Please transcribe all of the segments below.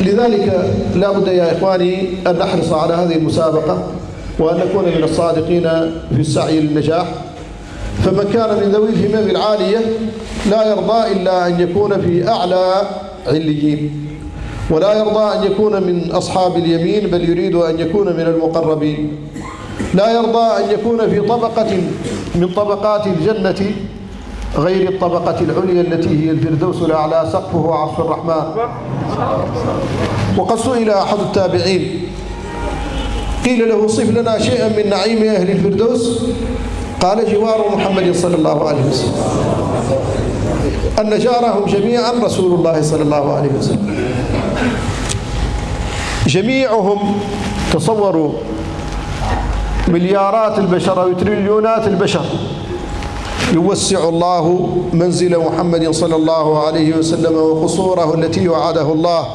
لذلك لا بد يا إخواني أن نحرص على هذه المسابقة وأن نكون من الصادقين في السعي للنجاح. فمن كان من ذوي الهمم العالية لا يرضى إلا أن يكون في أعلى عليين. ولا يرضى أن يكون من أصحاب اليمين بل يريد أن يكون من المقربين. لا يرضى أن يكون في طبقة من طبقات الجنة غير الطبقة العليا التي هي الفردوس الأعلى سقفه عرش الرحمن. وقد سئل أحد التابعين قيل له صف لنا شيئا من نعيم أهل الفردوس؟ قال جوار محمد صلى الله عليه وسلم. أن جارهم جميعا رسول الله صلى الله عليه وسلم. جميعهم تصوروا مليارات البشر أو تريليونات البشر. يوسع الله منزل محمد صلى الله عليه وسلم وقصوره التي وعده الله.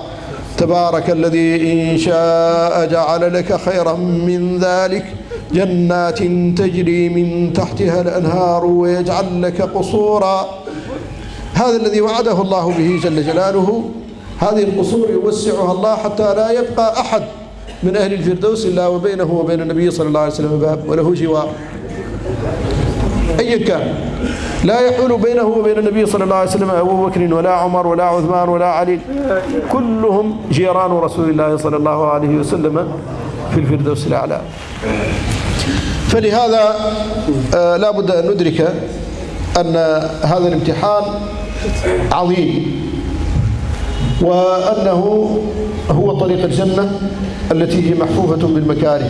تبارك الذي إن شاء جعل لك خيرا من ذلك. جنات تجري من تحتها الأنهار ويجعل لك قصورا. هذا الذي وعده الله به جل جلاله. هذه القصور يوسعها الله حتى لا يبقى أحد من أهل الفردوس إلا وبينه وبين النبي صلى الله عليه وسلم باب وله جوار. كان لا يحول بينه وبين النبي صلى الله عليه وسلم أبو بكر ولا عمر ولا عثمان ولا علي. كلهم جيران رسول الله صلى الله عليه وسلم في الفردوس الأعلى. فلهذا آه لا بد أن ندرك أن هذا الامتحان عظيم. وأنه هو طريق الجنة التي هي محفوفة بالمكاره.